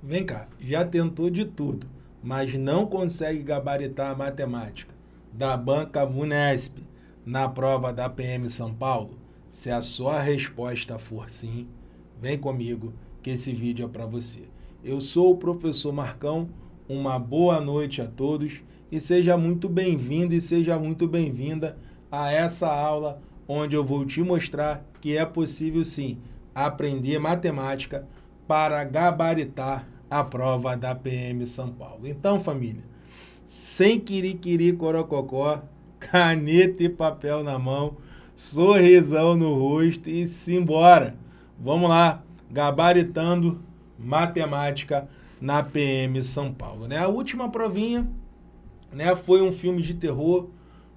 Vem cá, já tentou de tudo, mas não consegue gabaritar a matemática da banca Vunesp na prova da PM São Paulo? Se a sua resposta for sim, vem comigo que esse vídeo é para você. Eu sou o professor Marcão, uma boa noite a todos e seja muito bem-vindo e seja muito bem-vinda a essa aula onde eu vou te mostrar que é possível sim aprender matemática para gabaritar a prova da PM São Paulo. Então, família, sem quiriquiri corococó, caneta e papel na mão, sorrisão no rosto e simbora. Vamos lá, gabaritando matemática na PM São Paulo. Né? A última provinha né, foi um filme de terror,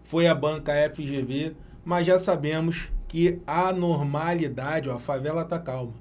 foi a banca FGV, mas já sabemos que a normalidade, ó, a favela tá calma,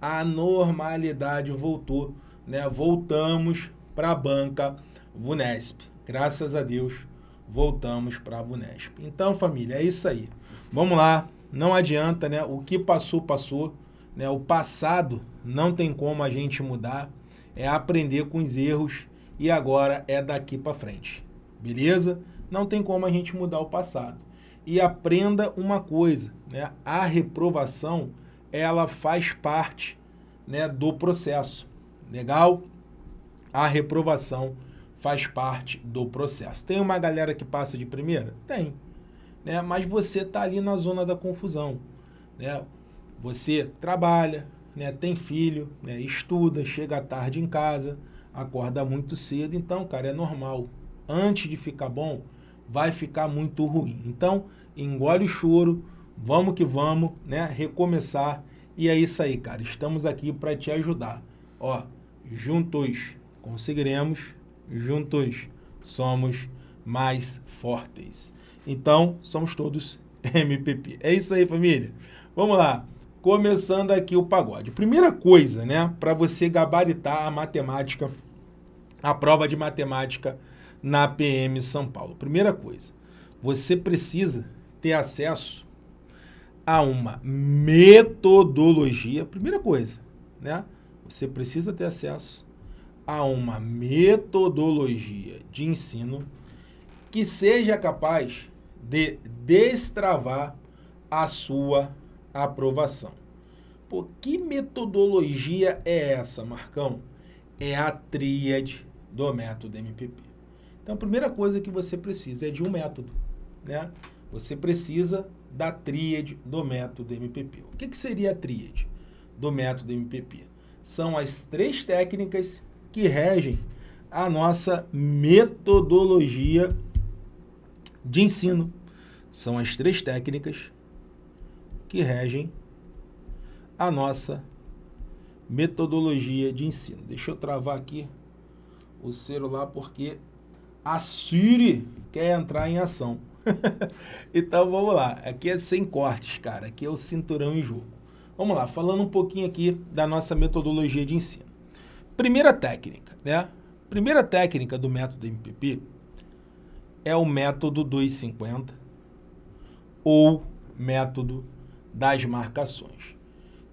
a normalidade voltou, né? voltamos para a banca Vunesp. Graças a Deus, voltamos para a Vunesp. Então, família, é isso aí. Vamos lá, não adianta, né? O que passou, passou. Né? O passado não tem como a gente mudar, é aprender com os erros e agora é daqui para frente. Beleza? Não tem como a gente mudar o passado. E aprenda uma coisa, né? A reprovação, ela faz parte né, do processo. Legal? A reprovação faz parte do processo. Tem uma galera que passa de primeira? Tem. Né? Mas você está ali na zona da confusão. Né? Você trabalha, né? tem filho, né? estuda, chega tarde em casa, acorda muito cedo. Então, cara, é normal antes de ficar bom, vai ficar muito ruim. Então, engole o choro, vamos que vamos, né? Recomeçar. E é isso aí, cara. Estamos aqui para te ajudar. Ó, juntos conseguiremos, juntos somos mais fortes. Então, somos todos MPP. É isso aí, família. Vamos lá. Começando aqui o pagode. Primeira coisa, né, para você gabaritar a matemática, a prova de matemática na PM São Paulo. Primeira coisa, você precisa ter acesso a uma metodologia. Primeira coisa, né? Você precisa ter acesso a uma metodologia de ensino que seja capaz de destravar a sua aprovação. Pô, que metodologia é essa, Marcão? É a tríade do método MPP. Então, a primeira coisa que você precisa é de um método. Né? Você precisa da tríade do método MPP. O que, que seria a tríade do método MPP? São as três técnicas que regem a nossa metodologia de ensino. São as três técnicas que regem a nossa metodologia de ensino. Deixa eu travar aqui o celular porque a Siri quer entrar em ação. então vamos lá, aqui é sem cortes, cara, aqui é o cinturão em jogo. Vamos lá, falando um pouquinho aqui da nossa metodologia de ensino. Primeira técnica, né? Primeira técnica do método MPP é o método 250 ou método das marcações.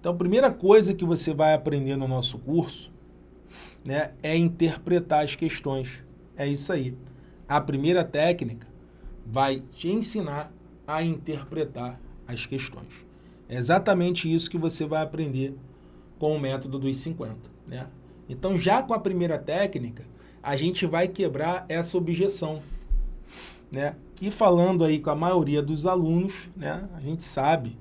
Então, a primeira coisa que você vai aprender no nosso curso né, é interpretar as questões. É isso aí. A primeira técnica vai te ensinar a interpretar as questões. É exatamente isso que você vai aprender com o método dos 50. Né? Então, já com a primeira técnica, a gente vai quebrar essa objeção. Né? Que falando aí com a maioria dos alunos, né, a gente sabe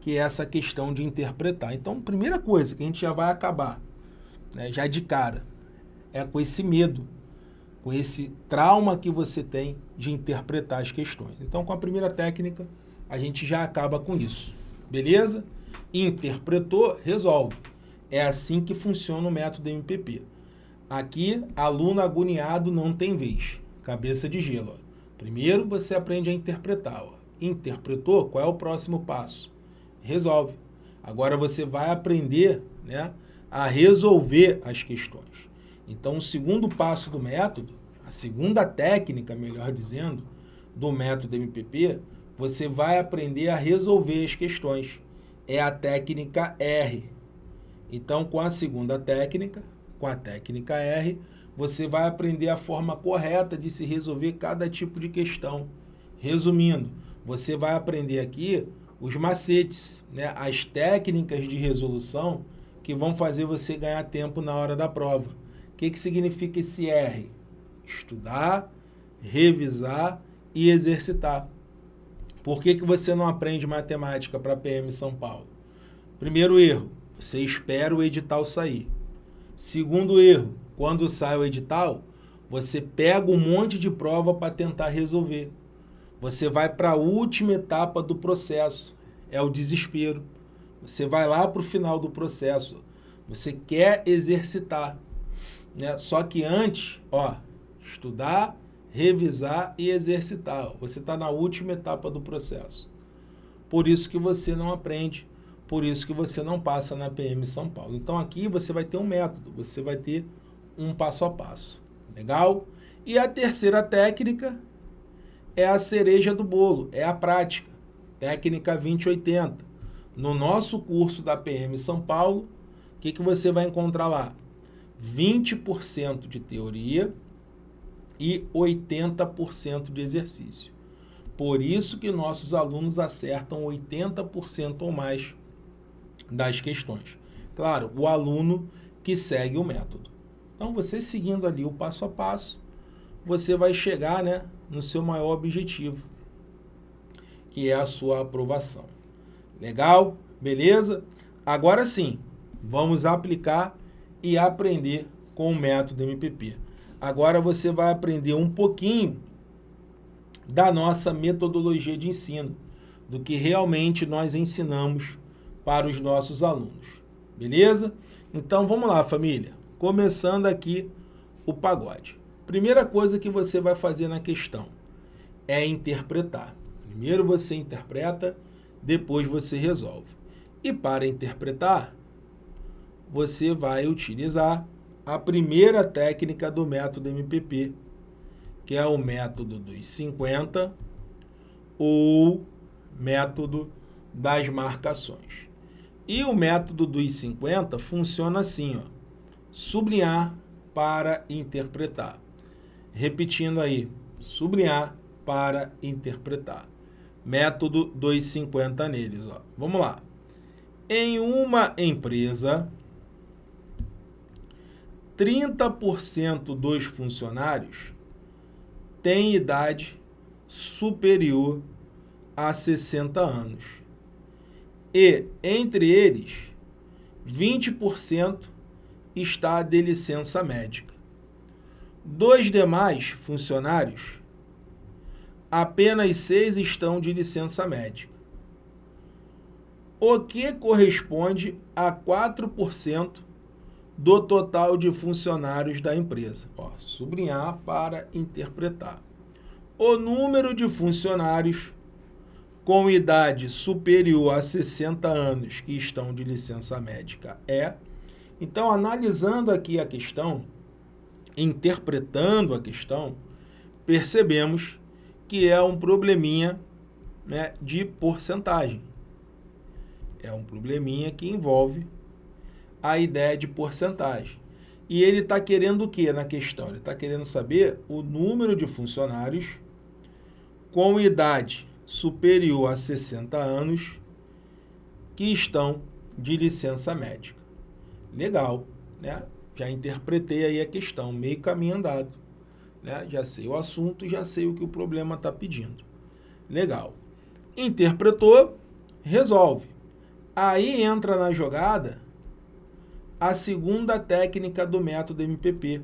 que é essa questão de interpretar. Então, primeira coisa que a gente já vai acabar, né, já de cara, é com esse medo com esse trauma que você tem de interpretar as questões. Então, com a primeira técnica, a gente já acaba com isso. Beleza? Interpretou, resolve. É assim que funciona o método MPP. Aqui, aluno agoniado não tem vez. Cabeça de gelo. Ó. Primeiro, você aprende a interpretar. Ó. Interpretou? Qual é o próximo passo? Resolve. Agora você vai aprender né, a resolver as questões. Então, o segundo passo do método, a segunda técnica, melhor dizendo, do método MPP, você vai aprender a resolver as questões. É a técnica R. Então, com a segunda técnica, com a técnica R, você vai aprender a forma correta de se resolver cada tipo de questão. Resumindo, você vai aprender aqui os macetes, né, as técnicas de resolução que vão fazer você ganhar tempo na hora da prova. O que, que significa esse R? Estudar, revisar e exercitar. Por que, que você não aprende matemática para PM São Paulo? Primeiro erro, você espera o edital sair. Segundo erro, quando sai o edital, você pega um monte de prova para tentar resolver. Você vai para a última etapa do processo, é o desespero. Você vai lá para o final do processo, você quer exercitar. Né? Só que antes, ó, estudar, revisar e exercitar. Você está na última etapa do processo. Por isso que você não aprende por isso que você não passa na PM São Paulo. Então aqui você vai ter um método, você vai ter um passo a passo. Legal? E a terceira técnica é a cereja do bolo, é a prática. Técnica 2080. No nosso curso da PM São Paulo, o que, que você vai encontrar lá? 20% de teoria e 80% de exercício. Por isso que nossos alunos acertam 80% ou mais das questões. Claro, o aluno que segue o método. Então, você seguindo ali o passo a passo, você vai chegar né, no seu maior objetivo, que é a sua aprovação. Legal? Beleza? Agora sim, vamos aplicar e aprender com o método MPP. Agora você vai aprender um pouquinho da nossa metodologia de ensino, do que realmente nós ensinamos para os nossos alunos. Beleza? Então vamos lá, família. Começando aqui o pagode. Primeira coisa que você vai fazer na questão é interpretar. Primeiro você interpreta, depois você resolve. E para interpretar, você vai utilizar a primeira técnica do método MPP, que é o método dos 50 ou método das marcações. E o método dos 50 funciona assim, ó, sublinhar para interpretar. Repetindo aí, sublinhar para interpretar. Método 250 neles. Ó. Vamos lá. Em uma empresa, 30% dos funcionários têm idade superior a 60 anos e, entre eles, 20% está de licença médica. Dos demais funcionários, apenas seis estão de licença médica, o que corresponde a 4% do total de funcionários da empresa. Ó, sublinhar para interpretar. O número de funcionários com idade superior a 60 anos que estão de licença médica é. Então, analisando aqui a questão, interpretando a questão, percebemos que é um probleminha né, de porcentagem. É um probleminha que envolve a ideia de porcentagem. E ele está querendo o que na questão? Ele está querendo saber o número de funcionários com idade superior a 60 anos que estão de licença médica. Legal, né? Já interpretei aí a questão, meio caminho andado. Né? Já sei o assunto, já sei o que o problema está pedindo. Legal. Interpretou, resolve. Aí entra na jogada a segunda técnica do método MPP,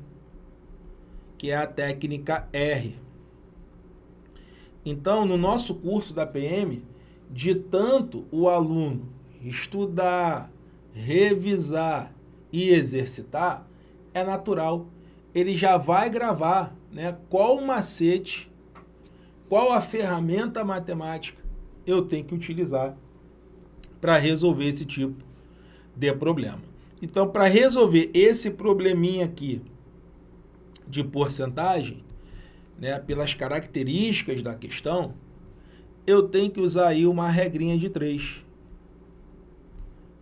que é a técnica R. Então, no nosso curso da PM, de tanto o aluno estudar, revisar e exercitar, é natural. Ele já vai gravar né, qual macete, qual a ferramenta matemática eu tenho que utilizar para resolver esse tipo de problema. Então, para resolver esse probleminha aqui de porcentagem, né, pelas características da questão, eu tenho que usar aí uma regrinha de três.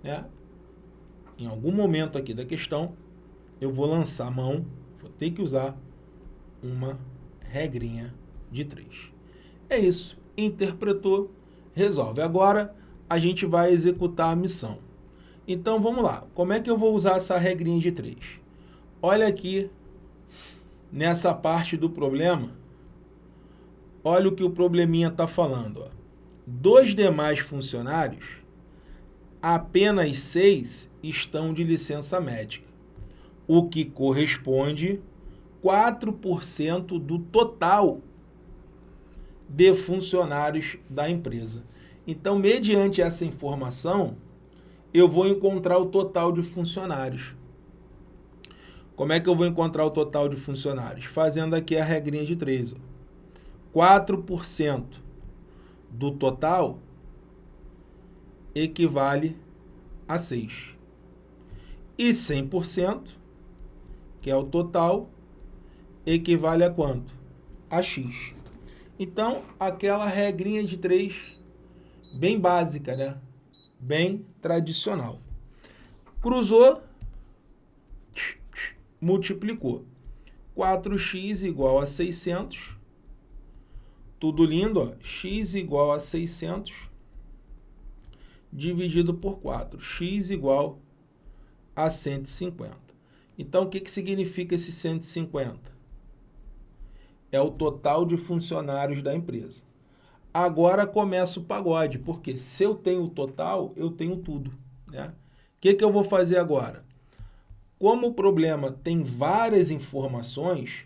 Né? Em algum momento aqui da questão, eu vou lançar a mão, vou ter que usar uma regrinha de 3. É isso. Interpretou, resolve. Agora, a gente vai executar a missão. Então, vamos lá. Como é que eu vou usar essa regrinha de 3? Olha aqui, nessa parte do problema, olha o que o probleminha está falando. Ó. Dos demais funcionários, apenas seis estão de licença médica, o que corresponde 4% do total de funcionários da empresa. Então, mediante essa informação, eu vou encontrar o total de funcionários. Como é que eu vou encontrar o total de funcionários? Fazendo aqui a regrinha de 3. Ó. 4% do total equivale a 6. E 100%, que é o total, equivale a quanto? A x. Então, aquela regrinha de 3, bem básica, né? Bem tradicional. Cruzou, multiplicou. 4x igual a 600. Tudo lindo, ó. x igual a 600 dividido por 4. x igual a 150. Então, o que, que significa esse 150? É o total de funcionários da empresa. Agora começa o pagode, porque se eu tenho o total, eu tenho tudo. Né? O que, que eu vou fazer agora? Como o problema tem várias informações,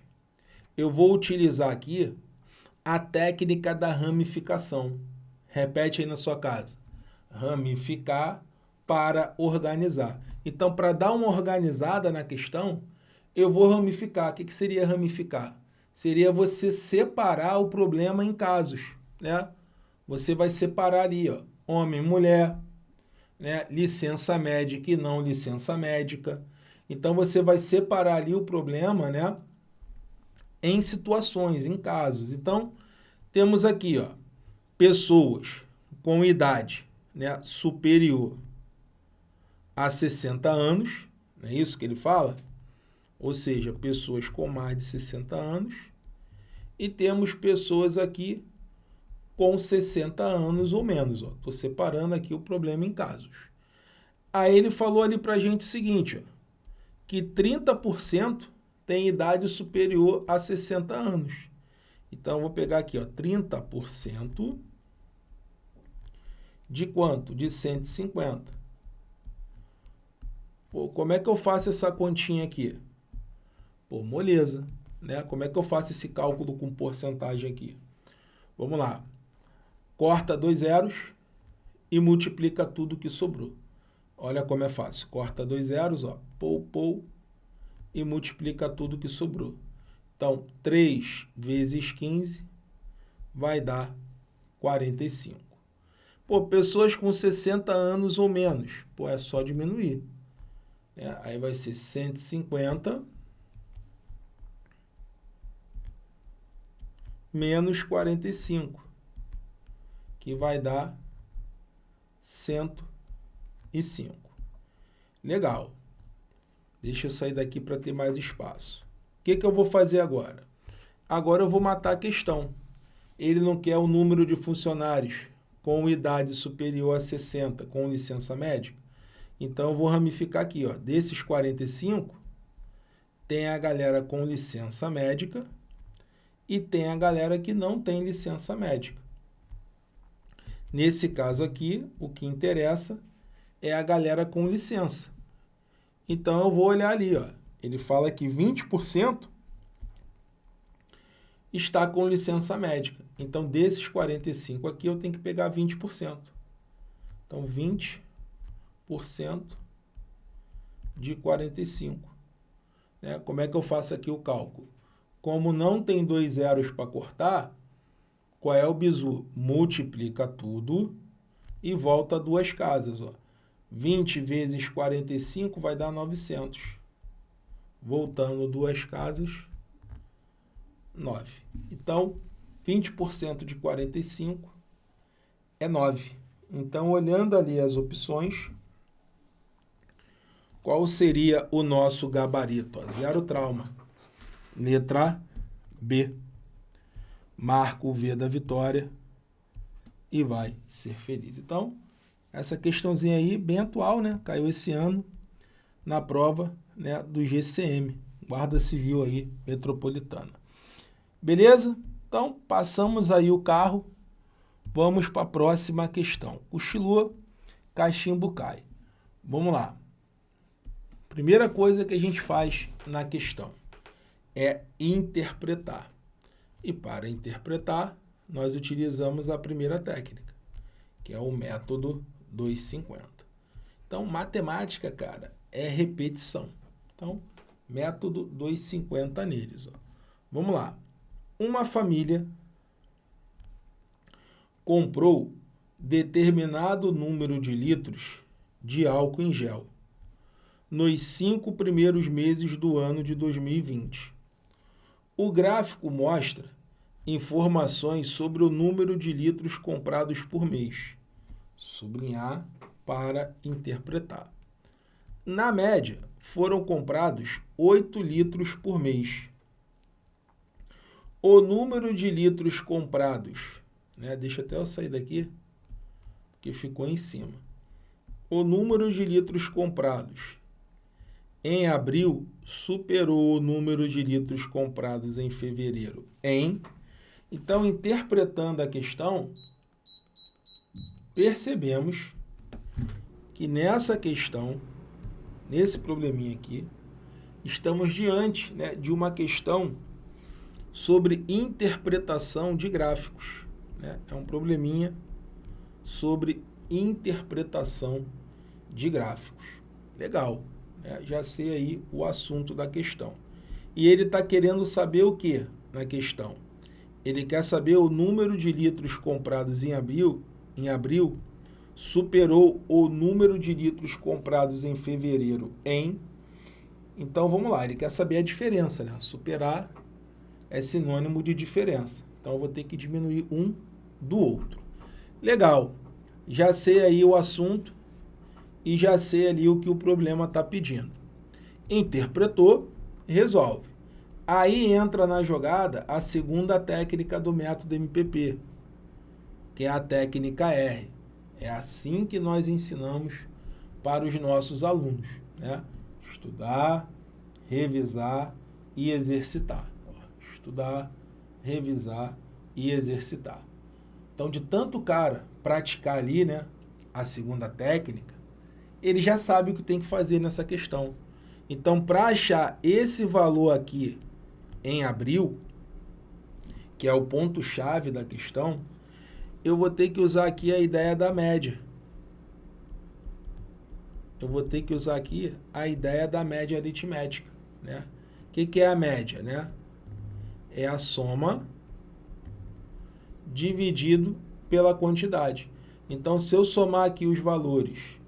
eu vou utilizar aqui a técnica da ramificação. Repete aí na sua casa ramificar para organizar. Então, para dar uma organizada na questão, eu vou ramificar. O que, que seria ramificar? Seria você separar o problema em casos. Né? Você vai separar ali, ó, homem mulher, né? licença médica e não licença médica. Então, você vai separar ali o problema né? em situações, em casos. Então, temos aqui ó, pessoas com idade né, superior a 60 anos, não é isso que ele fala? Ou seja, pessoas com mais de 60 anos. E temos pessoas aqui com 60 anos ou menos. Estou separando aqui o problema em casos. Aí ele falou ali para a gente o seguinte, ó, que 30% tem idade superior a 60 anos. Então, eu vou pegar aqui, ó, 30% de quanto? De 150. Pô, como é que eu faço essa continha aqui? Pô, moleza, né? Como é que eu faço esse cálculo com porcentagem aqui? Vamos lá. Corta dois zeros e multiplica tudo que sobrou. Olha como é fácil. Corta dois zeros, ó, pou, pou, e multiplica tudo que sobrou. Então, 3 vezes 15 vai dar 45. Pô, pessoas com 60 anos ou menos, pô, é só diminuir. É, aí vai ser 150 menos 45, que vai dar 105. Legal. Deixa eu sair daqui para ter mais espaço. O que, que eu vou fazer agora? Agora eu vou matar a questão. Ele não quer o número de funcionários com idade superior a 60 com licença médica. Então, eu vou ramificar aqui. Ó. Desses 45, tem a galera com licença médica e tem a galera que não tem licença médica. Nesse caso aqui, o que interessa é a galera com licença. Então, eu vou olhar ali. Ó. Ele fala que 20% está com licença médica. Então, desses 45 aqui, eu tenho que pegar 20%. Então, 20% de 45. Né? Como é que eu faço aqui o cálculo? Como não tem dois zeros para cortar, qual é o bizu? Multiplica tudo e volta duas casas. Ó. 20 vezes 45 vai dar 900. Voltando duas casas, 9. Então, 20% de 45 é 9. Então, olhando ali as opções, qual seria o nosso gabarito? Zero trauma. Letra B. Marca o V da vitória e vai ser feliz. Então, essa questãozinha aí, bem atual, né? Caiu esse ano na prova né, do GCM, Guarda Civil aí Metropolitana. Beleza? Então, passamos aí o carro, vamos para a próxima questão. Cochilou, cachimbo cai. Vamos lá. Primeira coisa que a gente faz na questão é interpretar. E para interpretar, nós utilizamos a primeira técnica, que é o método 250. Então, matemática, cara, é repetição. Então, método 250 neles. Ó. Vamos lá. Uma família comprou determinado número de litros de álcool em gel nos cinco primeiros meses do ano de 2020. O gráfico mostra informações sobre o número de litros comprados por mês. Sublinhar para interpretar. Na média, foram comprados 8 litros por mês. O número de litros comprados, né, deixa até eu sair daqui, porque ficou em cima. O número de litros comprados em abril superou o número de litros comprados em fevereiro em. Então, interpretando a questão, percebemos que nessa questão, nesse probleminha aqui, estamos diante né, de uma questão sobre interpretação de gráficos. Né? É um probleminha sobre interpretação de gráficos. Legal né, já sei aí o assunto da questão. E ele está querendo saber o que na questão? Ele quer saber o número de litros comprados em abril, em abril superou o número de litros comprados em fevereiro em... Então, vamos lá, ele quer saber a diferença, né? Superar é sinônimo de diferença. Então, eu vou ter que diminuir um do outro. Legal, já sei aí o assunto, e já sei ali o que o problema está pedindo. Interpretou, resolve. Aí entra na jogada a segunda técnica do método MPP, que é a técnica R. É assim que nós ensinamos para os nossos alunos. Né? Estudar, revisar e exercitar. Estudar, revisar e exercitar. Então, de tanto cara praticar ali né, a segunda técnica, ele já sabe o que tem que fazer nessa questão. Então, para achar esse valor aqui em abril, que é o ponto-chave da questão, eu vou ter que usar aqui a ideia da média. Eu vou ter que usar aqui a ideia da média aritmética. Né? O que, que é a média? Né? É a soma dividido pela quantidade. Então, se eu somar aqui os valores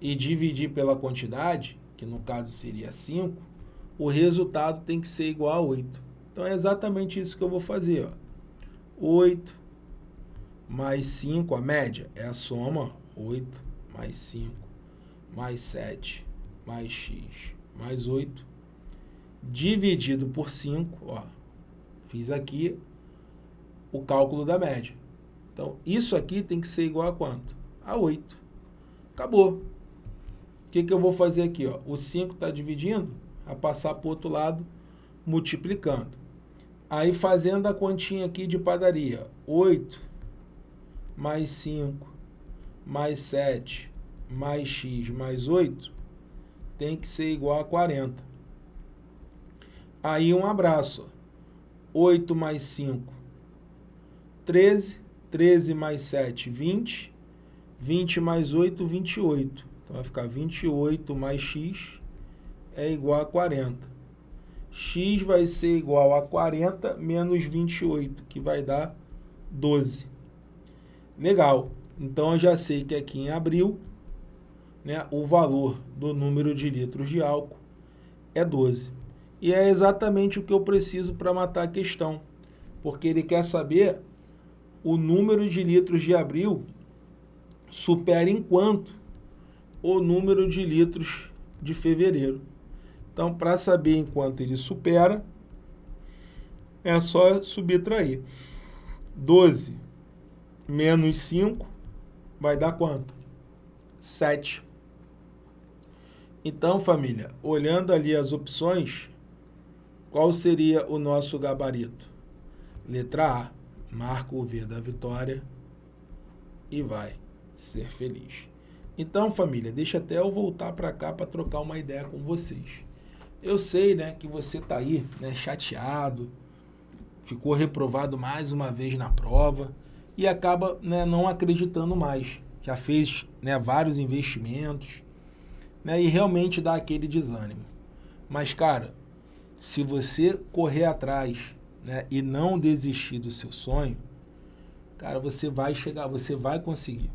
e dividir pela quantidade, que no caso seria 5, o resultado tem que ser igual a 8. Então é exatamente isso que eu vou fazer. Ó. 8 mais 5, a média é a soma, 8 mais 5 mais 7 mais x mais 8, dividido por 5, ó, fiz aqui o cálculo da média. Então, isso aqui tem que ser igual a quanto? A 8. Acabou. O que, que eu vou fazer aqui? Ó? O 5 está dividindo, a passar para o outro lado, multiplicando. Aí fazendo a continha aqui de padaria. 8 mais 5 mais 7 mais x mais 8 tem que ser igual a 40. Aí um abraço. 8 mais 5, 13. 13 mais 7, 20. 20 mais 8, 28. Então, vai ficar 28 mais x é igual a 40. x vai ser igual a 40 menos 28, que vai dar 12. Legal. Então, eu já sei que aqui em abril, né, o valor do número de litros de álcool é 12. E é exatamente o que eu preciso para matar a questão. Porque ele quer saber o número de litros de abril supera em quanto o número de litros de fevereiro. Então, para saber em quanto ele supera, é só subtrair. 12 menos 5 vai dar quanto? 7. Então, família, olhando ali as opções, qual seria o nosso gabarito? Letra A, marca o V da vitória e vai ser feliz. Então, família, deixa até eu voltar para cá para trocar uma ideia com vocês. Eu sei, né, que você tá aí, né, chateado, ficou reprovado mais uma vez na prova e acaba, né, não acreditando mais. Já fez, né, vários investimentos, né, e realmente dá aquele desânimo. Mas, cara, se você correr atrás né, e não desistir do seu sonho, cara, você vai chegar, você vai conseguir.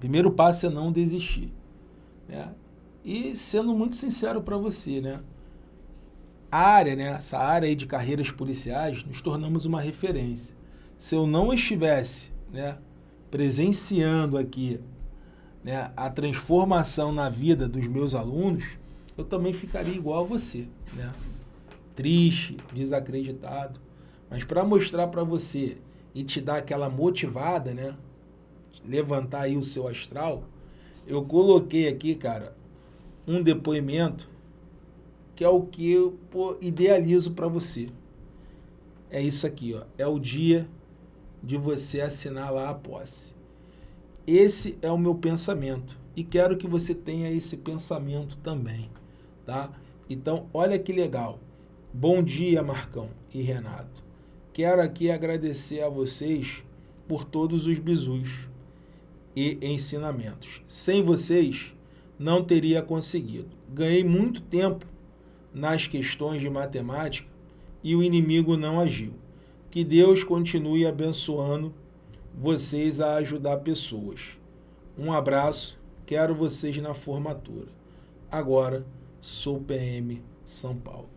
Primeiro passo é não desistir. Né? E sendo muito sincero para você, né? A área, né, essa área aí de carreiras policiais, nos tornamos uma referência. Se eu não estivesse né, presenciando aqui né, a transformação na vida dos meus alunos, eu também ficaria igual a você, né? Triste, desacreditado. Mas para mostrar para você e te dar aquela motivada, né? Levantar aí o seu astral, eu coloquei aqui, cara, um depoimento que é o que eu pô, idealizo para você. É isso aqui, ó. É o dia de você assinar lá a posse. Esse é o meu pensamento e quero que você tenha esse pensamento também, tá? Então, olha que legal. Bom dia, Marcão e Renato. Quero aqui agradecer a vocês por todos os bizus e ensinamentos. Sem vocês, não teria conseguido. Ganhei muito tempo nas questões de matemática e o inimigo não agiu. Que Deus continue abençoando vocês a ajudar pessoas. Um abraço, quero vocês na formatura. Agora, sou PM São Paulo.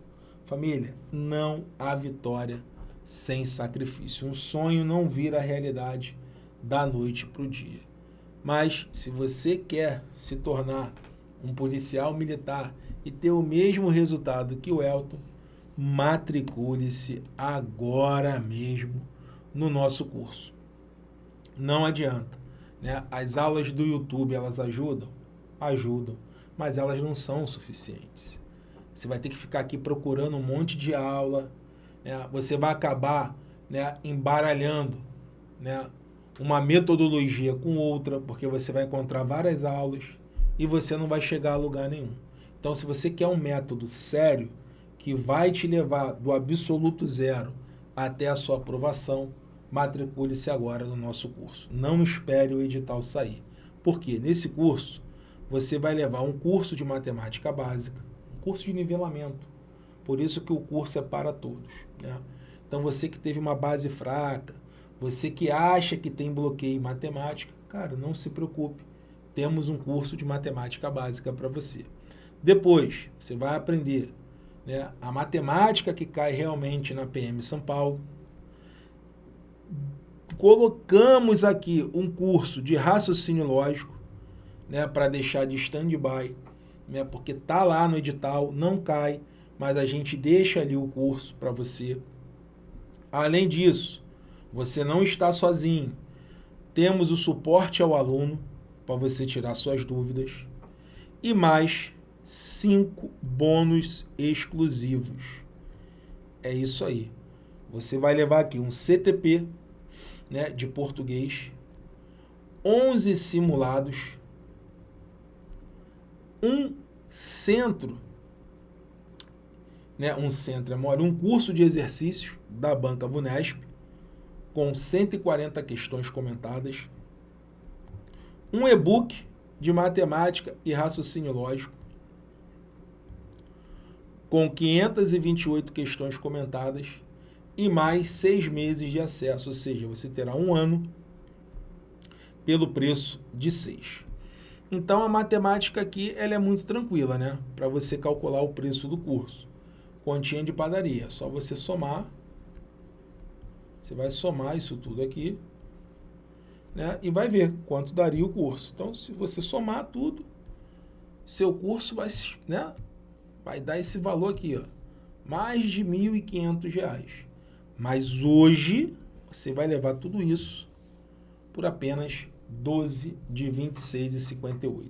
Família, não há vitória sem sacrifício. Um sonho não vira realidade da noite para o dia. Mas, se você quer se tornar um policial militar e ter o mesmo resultado que o Elton, matricule-se agora mesmo no nosso curso. Não adianta. Né? As aulas do YouTube, elas ajudam? Ajudam, mas elas não são suficientes. Você vai ter que ficar aqui procurando um monte de aula, né? você vai acabar né, embaralhando né, uma metodologia com outra, porque você vai encontrar várias aulas e você não vai chegar a lugar nenhum. Então, se você quer um método sério, que vai te levar do absoluto zero até a sua aprovação, matricule-se agora no nosso curso. Não espere o edital sair. Porque nesse curso, você vai levar um curso de matemática básica, um curso de nivelamento. Por isso que o curso é para todos. Né? Então, você que teve uma base fraca, você que acha que tem bloqueio em matemática, cara, não se preocupe. Temos um curso de matemática básica para você. Depois, você vai aprender né, a matemática que cai realmente na PM São Paulo. Colocamos aqui um curso de raciocínio lógico, né, para deixar de stand-by, né, porque tá lá no edital, não cai, mas a gente deixa ali o curso para você. Além disso, você não está sozinho. Temos o suporte ao aluno para você tirar suas dúvidas e mais cinco bônus exclusivos. É isso aí. Você vai levar aqui um CTP né, de português, 11 simulados, um centro, né, um centro é maior, um curso de exercícios da Banca Bunesp, com 140 questões comentadas, um e-book de matemática e raciocínio lógico, com 528 questões comentadas e mais seis meses de acesso, ou seja, você terá um ano pelo preço de seis. Então, a matemática aqui ela é muito tranquila, né? Para você calcular o preço do curso. Continha de padaria, só você somar. Você vai somar isso tudo aqui, né? E vai ver quanto daria o curso. Então, se você somar tudo, seu curso vai, né, vai dar esse valor aqui, ó, mais de R$ 1.500. Mas hoje você vai levar tudo isso por apenas 12 de 26,58.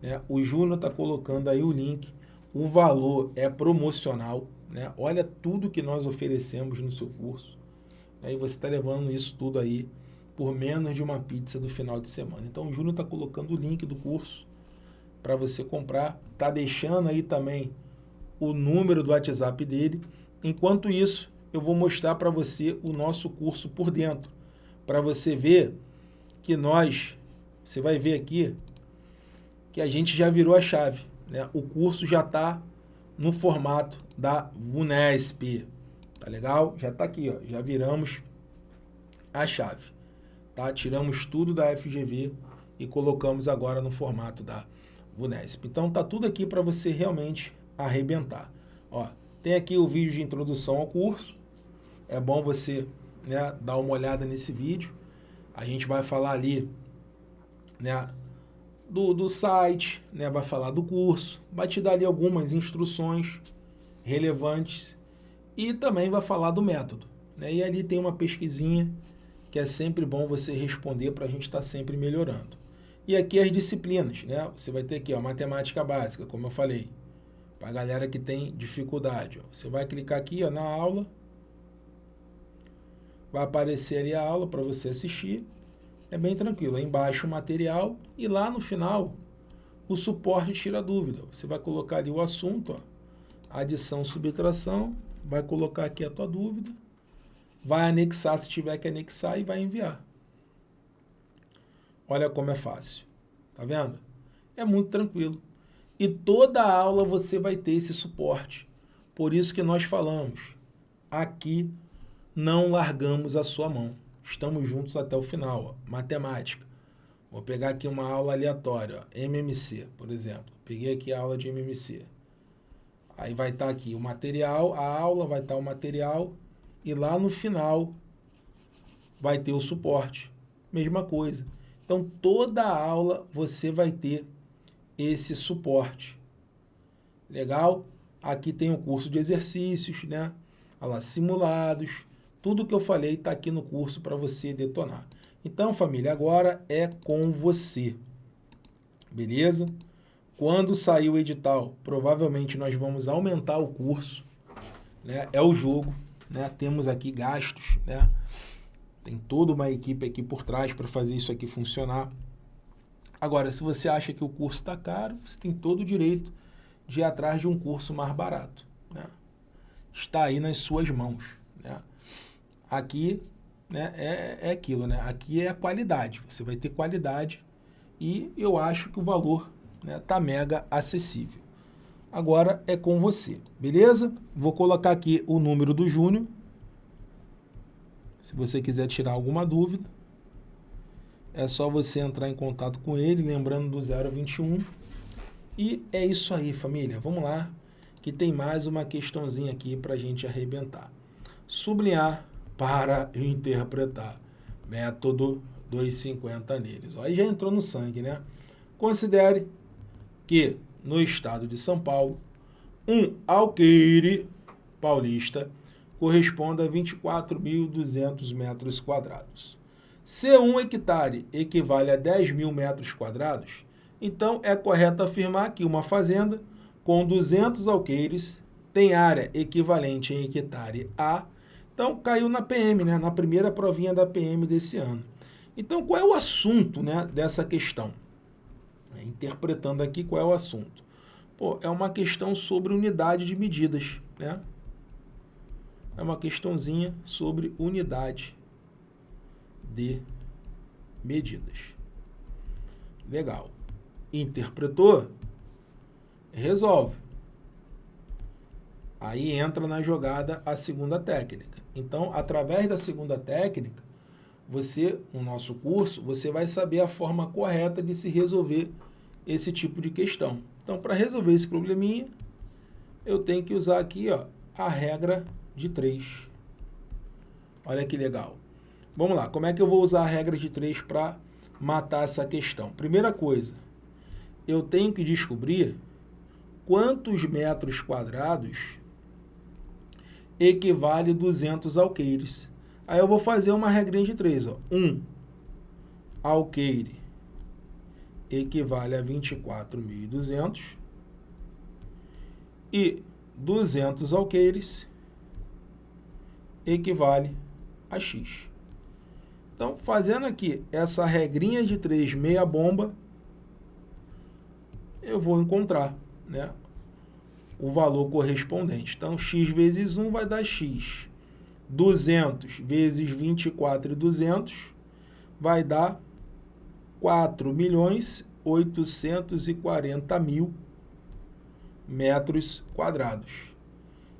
Né? O Júnior está colocando aí o link, o valor é promocional, né? olha tudo que nós oferecemos no seu curso. Aí você está levando isso tudo aí por menos de uma pizza do final de semana. Então o Júnior está colocando o link do curso para você comprar. Está deixando aí também o número do WhatsApp dele. Enquanto isso, eu vou mostrar para você o nosso curso por dentro. Para você ver que nós, você vai ver aqui, que a gente já virou a chave. Né? O curso já está no formato da Unesp. Tá legal? Já está aqui, ó. já viramos a chave. Tá? Tiramos tudo da FGV e colocamos agora no formato da Unesp. Então tá tudo aqui para você realmente arrebentar. Ó, tem aqui o vídeo de introdução ao curso. É bom você né, dar uma olhada nesse vídeo. A gente vai falar ali né, do, do site, né, vai falar do curso, vai te dar ali algumas instruções relevantes e também vai falar do método. Né? E ali tem uma pesquisinha que é sempre bom você responder para a gente estar tá sempre melhorando. E aqui as disciplinas, né? Você vai ter aqui, ó, matemática básica, como eu falei, para a galera que tem dificuldade. Ó. Você vai clicar aqui ó, na aula, vai aparecer ali a aula para você assistir. É bem tranquilo, aí embaixo o material e lá no final o suporte tira dúvida. Você vai colocar ali o assunto, ó, adição, subtração, vai colocar aqui a tua dúvida, vai anexar se tiver que anexar e vai enviar. Olha como é fácil. Tá vendo? É muito tranquilo. E toda aula você vai ter esse suporte. Por isso que nós falamos, aqui não largamos a sua mão. Estamos juntos até o final. Ó. Matemática. Vou pegar aqui uma aula aleatória, ó. MMC, por exemplo. Peguei aqui a aula de MMC. Aí vai estar tá aqui o material, a aula, vai estar tá o material e lá no final vai ter o suporte. Mesma coisa. Então, toda aula você vai ter esse suporte. Legal? Aqui tem o curso de exercícios, né? Olha lá, simulados. Tudo que eu falei está aqui no curso para você detonar. Então, família, agora é com você. Beleza? Quando sair o edital, provavelmente nós vamos aumentar o curso. Né? É o jogo. Né? Temos aqui gastos. Né? Tem toda uma equipe aqui por trás para fazer isso aqui funcionar. Agora, se você acha que o curso está caro, você tem todo o direito de ir atrás de um curso mais barato. Né? Está aí nas suas mãos. Né? Aqui né, é, é aquilo, né? aqui é a qualidade. Você vai ter qualidade e eu acho que o valor né, tá mega acessível. Agora é com você, beleza? Vou colocar aqui o número do Júnior. Se você quiser tirar alguma dúvida é só você entrar em contato com ele, lembrando do 021. E é isso aí, família. Vamos lá, que tem mais uma questãozinha aqui para a gente arrebentar. Sublinhar para interpretar. Método 250 neles. Aí já entrou no sangue, né? Considere que no estado de São Paulo, um alqueire paulista corresponde a 24.200 metros quadrados. Se um hectare equivale a 10 mil metros quadrados, então é correto afirmar que uma fazenda com 200 alqueires tem área equivalente em hectare a... Então, caiu na PM, né? na primeira provinha da PM desse ano. Então, qual é o assunto né, dessa questão? É, interpretando aqui qual é o assunto. Pô, é uma questão sobre unidade de medidas. Né? É uma questãozinha sobre unidade de medidas. Legal. Interpretou? Resolve. Aí entra na jogada a segunda técnica. Então, através da segunda técnica, você, no nosso curso, você vai saber a forma correta de se resolver esse tipo de questão. Então, para resolver esse probleminha, eu tenho que usar aqui ó, a regra de 3. Olha que legal. Vamos lá, como é que eu vou usar a regra de 3 para matar essa questão? Primeira coisa, eu tenho que descobrir quantos metros quadrados equivale 200 alqueires. Aí eu vou fazer uma regrinha de três. Ó. Um alqueire equivale a 24.200 e 200 alqueires equivale a X. Então, fazendo aqui essa regrinha de 3 meia bomba, eu vou encontrar né, o valor correspondente. Então, x vezes 1 vai dar x. 200 vezes 24 e 200 vai dar 4 milhões 840 mil metros quadrados.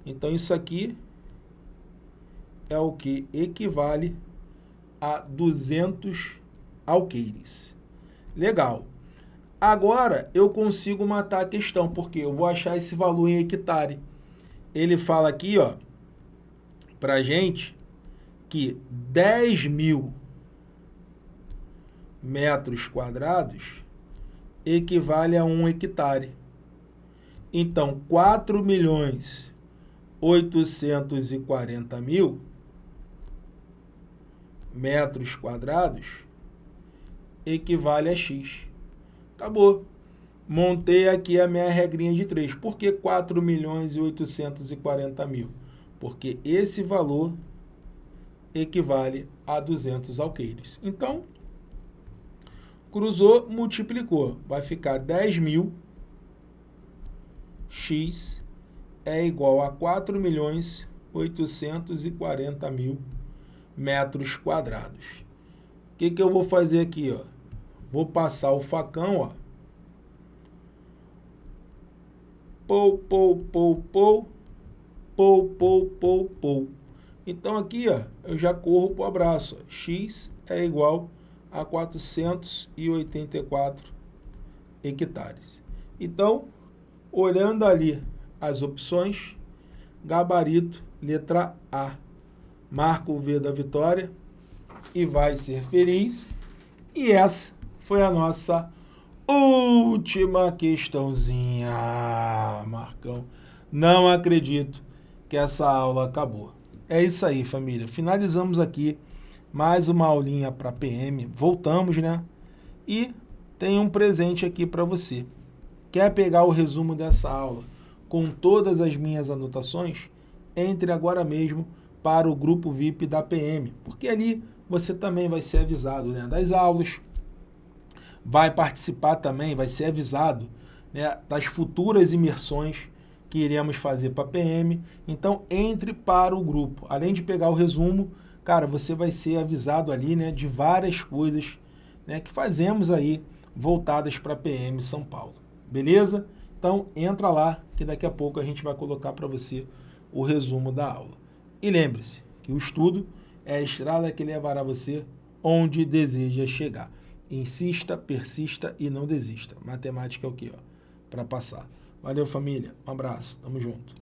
Então, isso aqui é o que equivale a 200 alqueires. Legal. Agora eu consigo matar a questão, porque eu vou achar esse valor em hectare. Ele fala aqui, ó, pra gente, que 10 mil metros quadrados equivale a um hectare. Então, 4 milhões 840 mil metros quadrados equivale a X. Acabou. Montei aqui a minha regrinha de 3. Por que 4 milhões e 840 mil? Porque esse valor equivale a 200 alqueires. Então, cruzou, multiplicou. Vai ficar 10 mil x é igual a 4 milhões 840 mil metros quadrados. O que, que eu vou fazer aqui? Ó? Vou passar o facão, ó. Pou, pou, pou, pou. Pou, pou, pou, pou. Então aqui, ó, eu já corro para o abraço. X é igual a 484 hectares. Então, olhando ali as opções, gabarito, letra A. Marca o V da vitória e vai ser feliz. E essa foi a nossa última questãozinha. Marcão, não acredito que essa aula acabou. É isso aí, família. Finalizamos aqui mais uma aulinha para PM. Voltamos, né? E tem um presente aqui para você. Quer pegar o resumo dessa aula com todas as minhas anotações? Entre agora mesmo para o grupo VIP da PM, porque ali você também vai ser avisado né, das aulas, vai participar também, vai ser avisado né, das futuras imersões que iremos fazer para PM. Então, entre para o grupo. Além de pegar o resumo, cara, você vai ser avisado ali né, de várias coisas né, que fazemos aí voltadas para PM São Paulo. Beleza? Então, entra lá que daqui a pouco a gente vai colocar para você o resumo da aula. E lembre-se que o estudo é a estrada que levará você onde deseja chegar. Insista, persista e não desista. Matemática é o quê? Para passar. Valeu, família. Um abraço. Tamo junto.